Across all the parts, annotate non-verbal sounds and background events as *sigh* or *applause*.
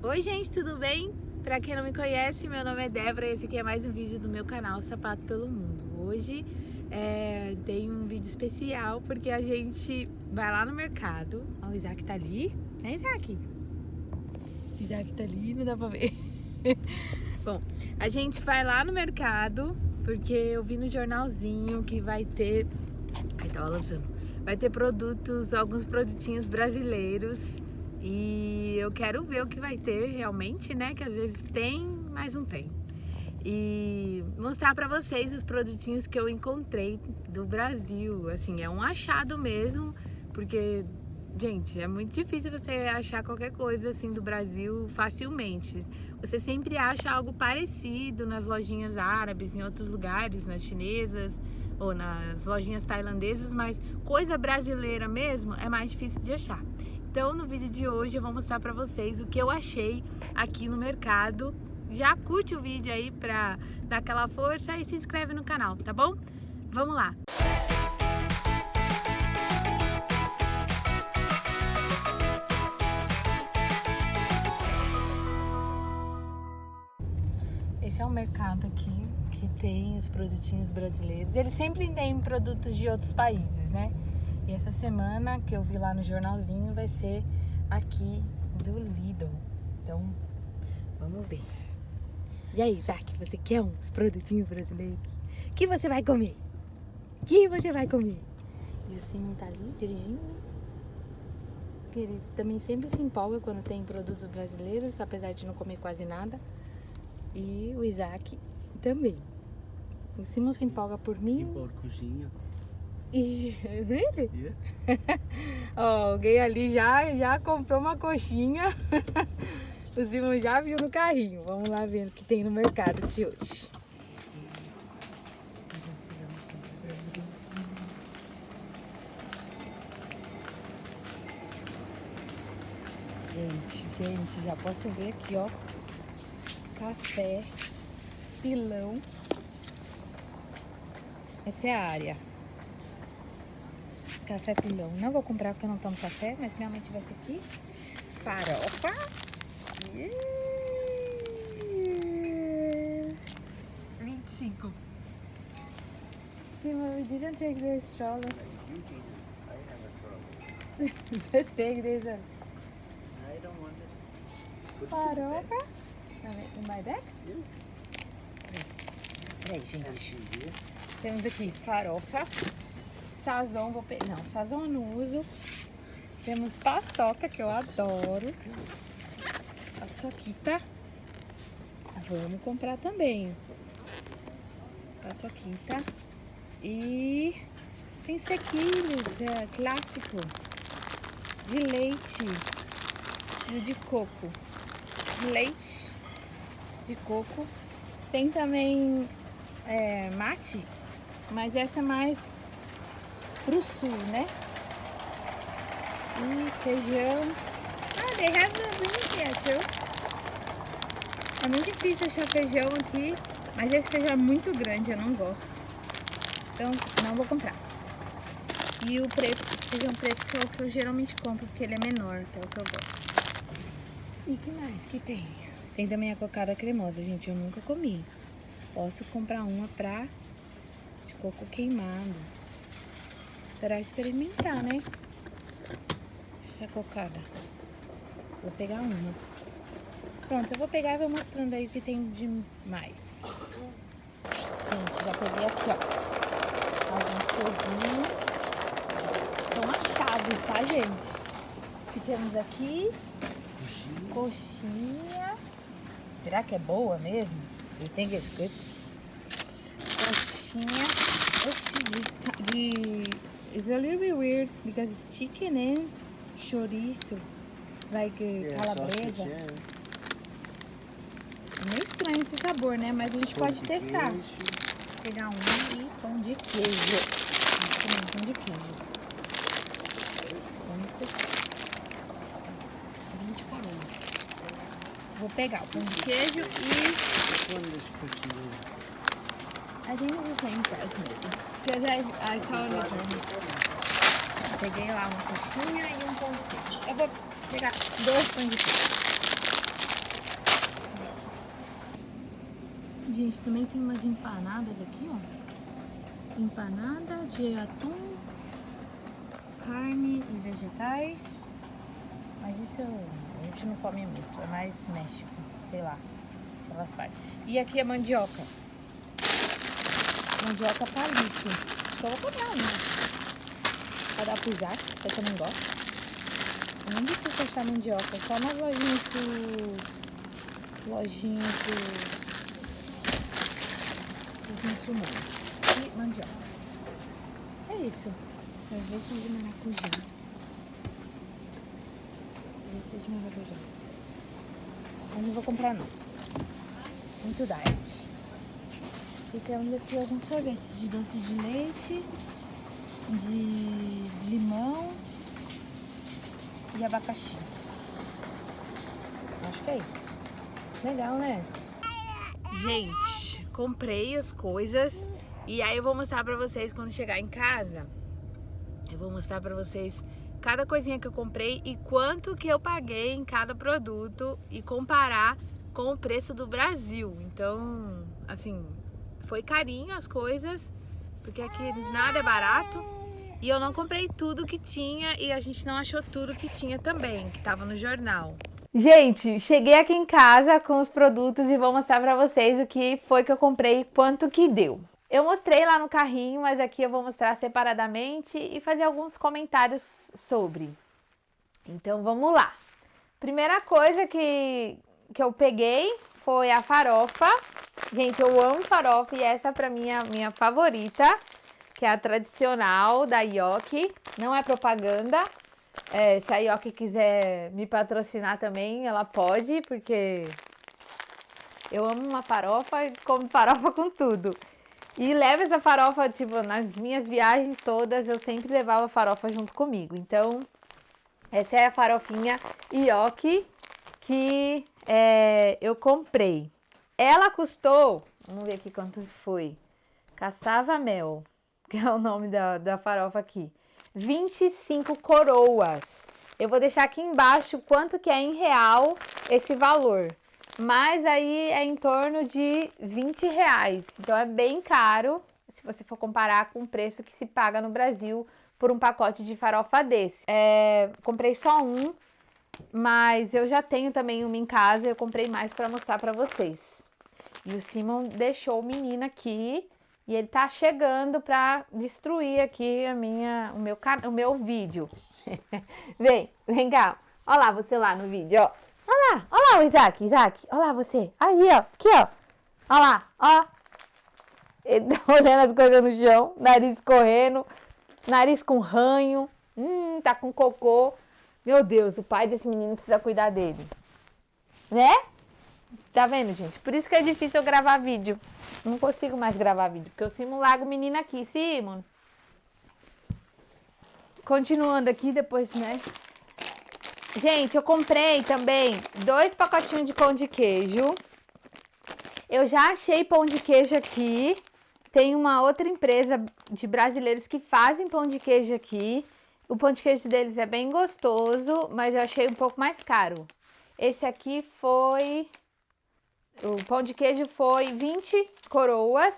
Oi gente, tudo bem? Pra quem não me conhece, meu nome é Débora e esse aqui é mais um vídeo do meu canal Sapato Pelo Mundo. Hoje é, tem um vídeo especial porque a gente vai lá no mercado. Ó, o Isaac tá ali. É Isaac? Isaac tá ali, não dá pra ver. *laughs* Bom, a gente vai lá no mercado porque eu vi no jornalzinho que vai ter... Ai, tava lançando. Vai ter produtos, alguns produtinhos brasileiros e eu quero ver o que vai ter realmente, né? Que às vezes tem, mas não tem. E mostrar para vocês os produtinhos que eu encontrei do Brasil. Assim, é um achado mesmo, porque, gente, é muito difícil você achar qualquer coisa assim do Brasil facilmente. Você sempre acha algo parecido nas lojinhas árabes, em outros lugares, nas chinesas ou nas lojinhas tailandesas, mas coisa brasileira mesmo é mais difícil de achar. Então no vídeo de hoje eu vou mostrar pra vocês o que eu achei aqui no mercado. Já curte o vídeo aí pra dar aquela força e se inscreve no canal, tá bom? Vamos lá! Esse é o mercado aqui que tem os produtinhos brasileiros. Eles sempre têm produtos de outros países, né? E essa semana que eu vi lá no jornalzinho vai ser aqui do Lidl. Então, vamos ver. E aí, Isaac, você quer uns produtinhos brasileiros? que você vai comer? que você vai comer? E o Simon tá ali dirigindo. Ele também sempre se empolga quando tem produtos brasileiros, apesar de não comer quase nada. E o Isaac também. O Simon se empolga por mim. E por cozinha. E, really? Yeah. *laughs* oh, alguém ali já, já comprou uma coxinha. *laughs* o Simon já viu no carrinho. Vamos lá ver o que tem no mercado de hoje. Gente, gente, já posso ver aqui, ó. Café, pilão. Essa é a área. Café pilão. Não vou comprar porque eu não tomo café, mas minha mãe tivesse aqui. Farofa. Yeah. 25. We didn't take the stroller. Just take this one. I don't want it. Farofa. In my bag? Peraí, gente. Temos aqui farofa. Sazon, vou pegar. Não, sazon eu não uso. Temos paçoca, que eu adoro. Paçoquita. Vamos comprar também. Paçoquita. E tem sequilhos, é clássico. De leite. E de coco. Leite de coco. Tem também é, mate, mas essa é mais pro sul, né? E feijão. Ah, beans here too. É muito difícil achar feijão aqui, mas esse feijão é muito grande, eu não gosto. Então, não vou comprar. E o preto, feijão preto que é o que eu geralmente compro, porque ele é menor, que é o que eu gosto. E que mais que tem? Tem também a cocada cremosa, gente, eu nunca comi. Posso comprar uma pra de coco queimado para experimentar, né? Essa cocada. Vou pegar uma. Pronto, eu vou pegar e vou mostrando aí o que tem de mais. Gente, já peguei aqui, ó. Algumas coisinhas. São achados, tá, gente? O que temos aqui? Coxinha. Coxinha. Será que é boa mesmo? Think it's good? Coxinha. Oxi, de, de It's a little bit weird because it's chicken and chorizo. It's like uh, yeah, calabresa. É meio estranho esse sabor, né? Mas a gente pão pode testar. Queijo. Pegar um e pão de queijo. Vamos pão de queijo. Vamos testar. 20 caroços. Vou pegar o pão de queijo e... I think it's the same price maybe. Because I, I saw the. Peguei lá uma coxinha e um pão de queijo. Eu vou pegar dois pães de queijo. Gente, também tem umas empanadas aqui, ó. Empanada de atum, carne e vegetais. Mas isso a gente não come muito, é mais México, sei lá, aquelas partes. E aqui é mandioca. Mandioca palito. Acho eu vou comprar, pro Isaac, que eu também gosto. É muito difícil achar mandioca, só nas lojinhas do... Lojinhas do... Dos muçulmanos. E mandioca. É isso. Sorvete de maracujá. Sorvete de maracujá. Mas não vou comprar não. Muito diet. E temos aqui alguns sorvetes de doce de leite, de limão e abacaxi. Acho que é isso. Legal, né? Gente, comprei as coisas e aí eu vou mostrar pra vocês quando chegar em casa. Eu vou mostrar pra vocês cada coisinha que eu comprei e quanto que eu paguei em cada produto e comparar com o preço do Brasil. Então, assim, foi carinho as coisas, porque aqui nada é barato. E eu não comprei tudo que tinha e a gente não achou tudo que tinha também, que tava no jornal. Gente, cheguei aqui em casa com os produtos e vou mostrar pra vocês o que foi que eu comprei e quanto que deu. Eu mostrei lá no carrinho, mas aqui eu vou mostrar separadamente e fazer alguns comentários sobre. Então vamos lá. Primeira coisa que, que eu peguei foi a farofa. Gente, eu amo farofa e essa pra mim é a minha favorita, que é a tradicional da Yoki. Não é propaganda. É, se a Yoki quiser me patrocinar também, ela pode, porque eu amo uma farofa e como farofa com tudo. E levo essa farofa, tipo, nas minhas viagens todas, eu sempre levava farofa junto comigo. Então, essa é a farofinha Yoki que é, eu comprei. Ela custou, vamos ver aqui quanto foi, Caçava Mel, *laughs* que é o nome da, da farofa aqui, 25 coroas. Eu vou deixar aqui embaixo quanto que é em real esse valor, mas aí é em torno de 20 reais, então é bem caro se você for comparar com o preço que se paga no Brasil por um pacote de farofa desse. É, comprei só um, mas eu já tenho também uma em casa, eu comprei mais para mostrar para vocês. E o Simon deixou o menino aqui e ele tá chegando para destruir aqui a minha, o, meu, o meu vídeo. *laughs* vem, vem cá. Olha lá você lá no vídeo, ó. Olha lá, olha lá o Isaac, Isaac. Olha lá você. Aí, ó. Aqui, ó. Olha lá, ó. Ele tá *laughs* olhando as coisas no chão, nariz correndo, nariz com ranho. Hum, tá com cocô. Meu Deus, o pai desse menino precisa cuidar dele. Né? Tá vendo, gente? Por isso que é difícil eu gravar vídeo. Não consigo mais gravar vídeo, porque eu Simon largo o menino aqui. Simon. Continuando aqui, depois, né? Gente, eu comprei também dois pacotinhos de pão de queijo. Eu já achei pão de queijo aqui. Tem uma outra empresa de brasileiros que fazem pão de queijo aqui. O pão de queijo deles é bem gostoso, mas eu achei um pouco mais caro. Esse aqui foi... O pão de queijo foi 20 coroas,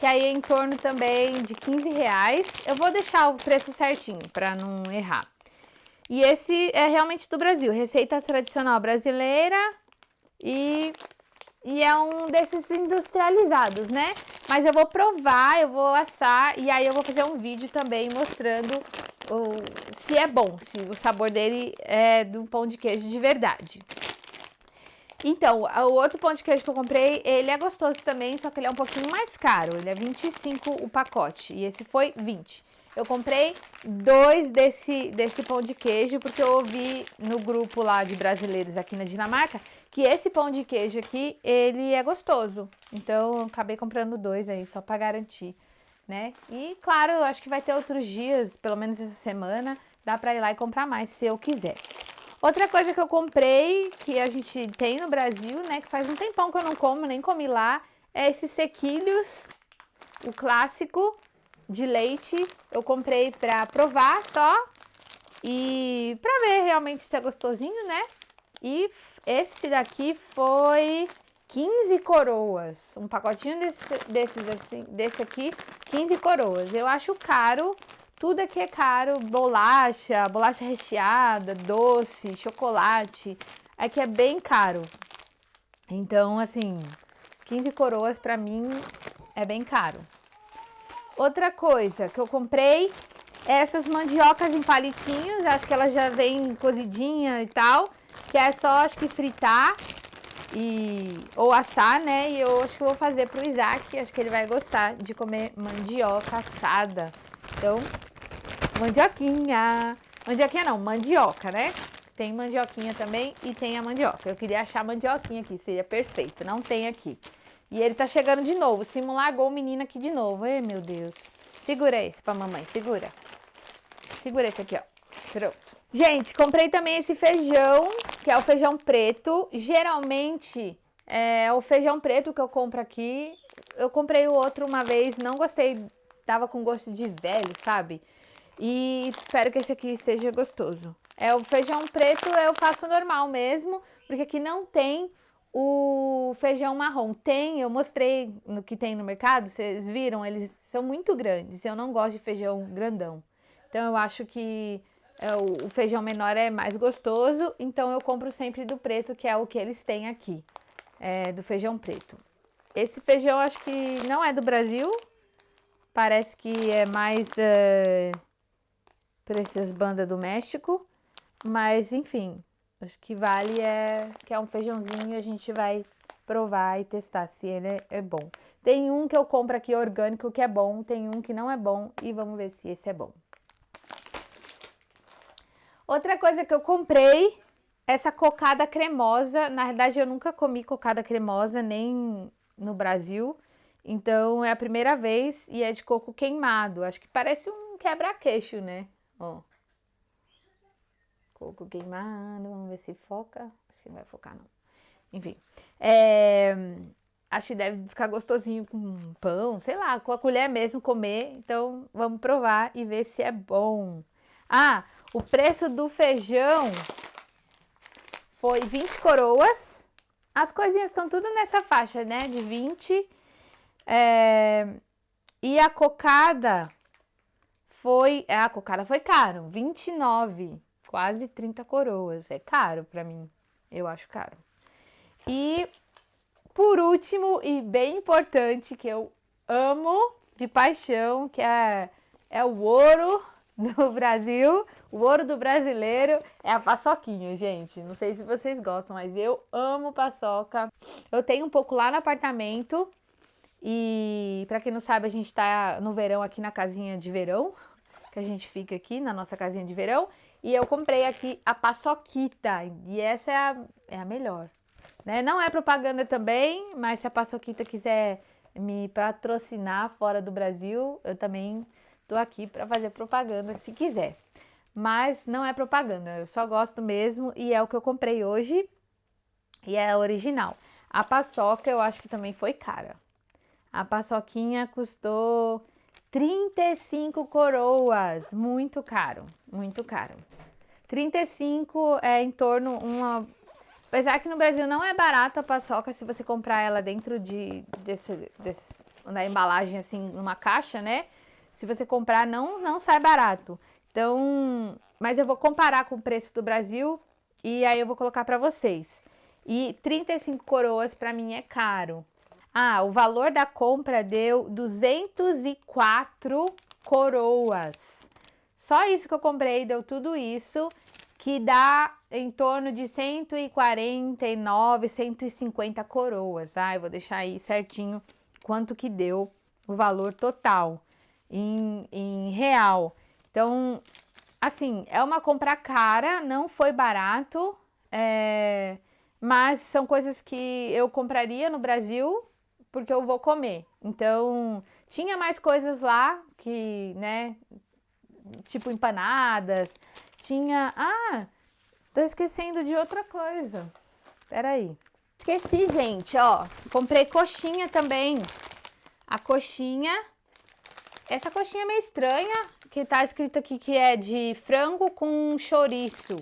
que aí é em torno também de 15 reais. Eu vou deixar o preço certinho, para não errar. E esse é realmente do Brasil, receita tradicional brasileira e, e é um desses industrializados, né? Mas eu vou provar, eu vou assar e aí eu vou fazer um vídeo também mostrando o, se é bom, se o sabor dele é do pão de queijo de verdade. Então, o outro pão de queijo que eu comprei, ele é gostoso também, só que ele é um pouquinho mais caro. Ele é 25 o pacote e esse foi 20. Eu comprei dois desse, desse pão de queijo, porque eu ouvi no grupo lá de brasileiros aqui na Dinamarca, que esse pão de queijo aqui, ele é gostoso. Então, acabei comprando dois aí, só para garantir né? E claro, acho que vai ter outros dias, pelo menos essa semana, dá para ir lá e comprar mais se eu quiser. Outra coisa que eu comprei, que a gente tem no Brasil, né, que faz um tempão que eu não como, nem comi lá, é esses sequilhos, o clássico de leite. Eu comprei para provar só e para ver realmente se é gostosinho, né? E esse daqui foi 15 coroas. Um pacotinho desse, desses assim, desse aqui, 15 coroas. Eu acho caro, tudo aqui é caro, bolacha, bolacha recheada, doce, chocolate. Aqui é bem caro. Então, assim, 15 coroas pra mim é bem caro. Outra coisa que eu comprei essas mandiocas em palitinhos, acho que ela já vem cozidinha e tal, que é só acho que fritar e ou assar, né? E eu acho que vou fazer pro Isaac, acho que ele vai gostar de comer mandioca assada. Então, mandioquinha. Mandioquinha não, mandioca, né? Tem mandioquinha também e tem a mandioca. Eu queria achar mandioquinha aqui, seria perfeito. Não tem aqui. E ele tá chegando de novo. Simon largou o menino aqui de novo. Ei, meu Deus. Segura esse pra mamãe, segura. Segura esse aqui, ó. Pronto. Gente, comprei também esse feijão, que é o feijão preto. Geralmente, é o feijão preto que eu compro aqui. Eu comprei o outro uma vez, não gostei, tava com gosto de velho, sabe? E espero que esse aqui esteja gostoso. É o feijão preto eu faço normal mesmo, porque aqui não tem o feijão marrom. Tem, eu mostrei no que tem no mercado, vocês viram, eles são muito grandes. Eu não gosto de feijão grandão. Então eu acho que o, o feijão menor é mais gostoso, então eu compro sempre do preto, que é o que eles têm aqui, é, do feijão preto. Esse feijão acho que não é do Brasil, parece que é mais é, para essas bandas do México, mas enfim, acho que vale é que é um feijãozinho a gente vai provar e testar se ele é, é bom. Tem um que eu compro aqui orgânico que é bom, tem um que não é bom e vamos ver se esse é bom. Outra coisa que eu comprei, essa cocada cremosa. Na verdade, eu nunca comi cocada cremosa, nem no Brasil. Então, é a primeira vez e é de coco queimado. Acho que parece um quebra-queixo, né? Ó. Coco queimado, vamos ver se foca. Acho que não vai focar, não. Enfim. É... Acho que deve ficar gostosinho com pão, sei lá, com a colher mesmo comer. Então, vamos provar e ver se é bom. Ah, o preço do feijão foi 20 coroas. As coisinhas estão tudo nessa faixa, né? De 20. É... E a cocada foi... É, a cocada foi caro, 29. Quase 30 coroas. É caro pra mim. Eu acho caro. E por último, e bem importante, que eu amo de paixão, que é, é o ouro do *laughs* Brasil, o ouro do brasileiro é a paçoquinha, gente. Não sei se vocês gostam, mas eu amo paçoca. Eu tenho um pouco lá no apartamento. E para quem não sabe, a gente tá no verão aqui na casinha de verão, que a gente fica aqui na nossa casinha de verão. E eu comprei aqui a paçoquita, e essa é a, é a melhor. Né? Não é propaganda também, mas se a paçoquita quiser me patrocinar fora do Brasil, eu também tô aqui para fazer propaganda se quiser. Mas não é propaganda, eu só gosto mesmo e é o que eu comprei hoje e é original. A paçoca eu acho que também foi cara. A paçoquinha custou 35 coroas, muito caro, muito caro. 35 é em torno uma Apesar que no Brasil não é barato a paçoca se você comprar ela dentro de desse, desse, da embalagem assim, numa caixa, né? Se você comprar, não, não sai barato. Então, mas eu vou comparar com o preço do Brasil e aí eu vou colocar para vocês. E 35 coroas para mim é caro. Ah, o valor da compra deu 204 coroas. Só isso que eu comprei deu tudo isso, que dá em torno de 149, 150 coroas. Ah, eu vou deixar aí certinho quanto que deu o valor total em, em real. Então, assim, é uma compra cara, não foi barato, é, mas são coisas que eu compraria no Brasil porque eu vou comer. Então, tinha mais coisas lá que, né, tipo empanadas, tinha... Ah, tô esquecendo de outra coisa. Peraí. Esqueci, gente, ó, comprei coxinha também. A coxinha essa coxinha é meio estranha, que tá escrito aqui que é de frango com chouriço.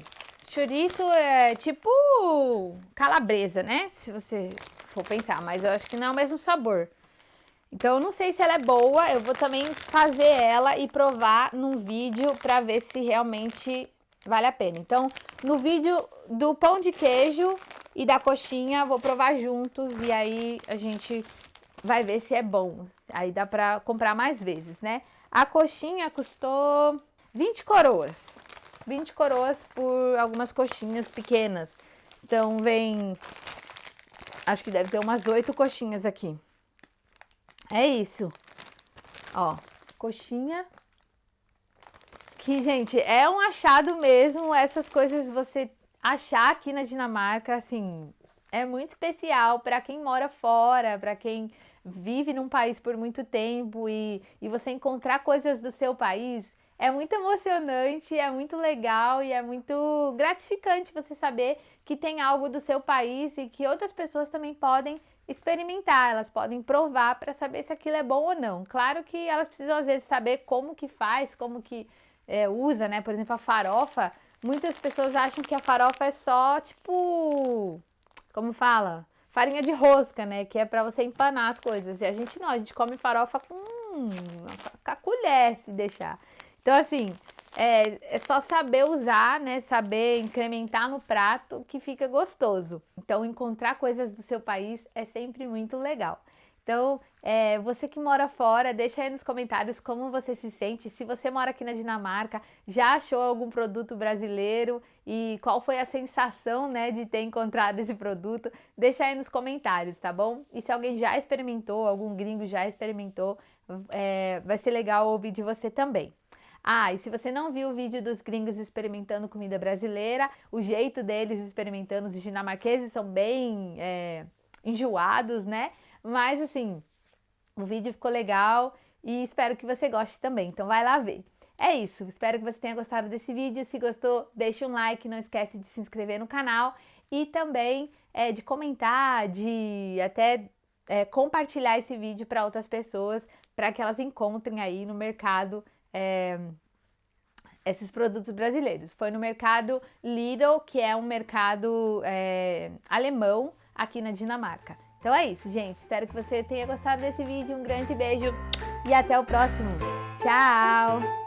Chouriço é tipo calabresa, né? Se você for pensar, mas eu acho que não é o mesmo sabor. Então eu não sei se ela é boa, eu vou também fazer ela e provar num vídeo pra ver se realmente vale a pena. Então, no vídeo do pão de queijo e da coxinha, vou provar juntos e aí a gente vai ver se é bom. Aí dá pra comprar mais vezes, né? A coxinha custou 20 coroas. 20 coroas por algumas coxinhas pequenas. Então vem, acho que deve ter umas 8 coxinhas aqui. É isso. Ó, coxinha. Que, gente, é um achado mesmo. Essas coisas você achar aqui na Dinamarca, assim, é muito especial para quem mora fora, para quem vive num país por muito tempo e, e você encontrar coisas do seu país é muito emocionante, é muito legal e é muito gratificante você saber que tem algo do seu país e que outras pessoas também podem experimentar, elas podem provar para saber se aquilo é bom ou não. Claro que elas precisam às vezes saber como que faz, como que é, usa, né? Por exemplo, a farofa. Muitas pessoas acham que a farofa é só tipo, como fala, farinha de rosca, né? Que é para você empanar as coisas. E a gente não, a gente come farofa com, com a colher, se deixar. Então assim, é, é, só saber usar, né? Saber incrementar no prato que fica gostoso. Então, encontrar coisas do seu país é sempre muito legal. Então, é, você que mora fora, deixa aí nos comentários como você se sente. Se você mora aqui na Dinamarca, já achou algum produto brasileiro e qual foi a sensação, né, de ter encontrado esse produto? Deixa aí nos comentários, tá bom? E se alguém já experimentou, algum gringo já experimentou, é, vai ser legal ouvir de você também. Ah, e se você não viu o vídeo dos gringos experimentando comida brasileira, o jeito deles experimentando, os dinamarqueses são bem é, enjoados, né? Mas assim, o vídeo ficou legal e espero que você goste também, então vai lá ver. É isso, espero que você tenha gostado desse vídeo. Se gostou, deixa um like, não esquece de se inscrever no canal e também é, de comentar, de até é, compartilhar esse vídeo para outras pessoas, para que elas encontrem aí no mercado é, esses produtos brasileiros. Foi no mercado Lidl, que é um mercado é, alemão aqui na Dinamarca. Então é isso, gente. Espero que você tenha gostado desse vídeo. Um grande beijo e até o próximo. Tchau!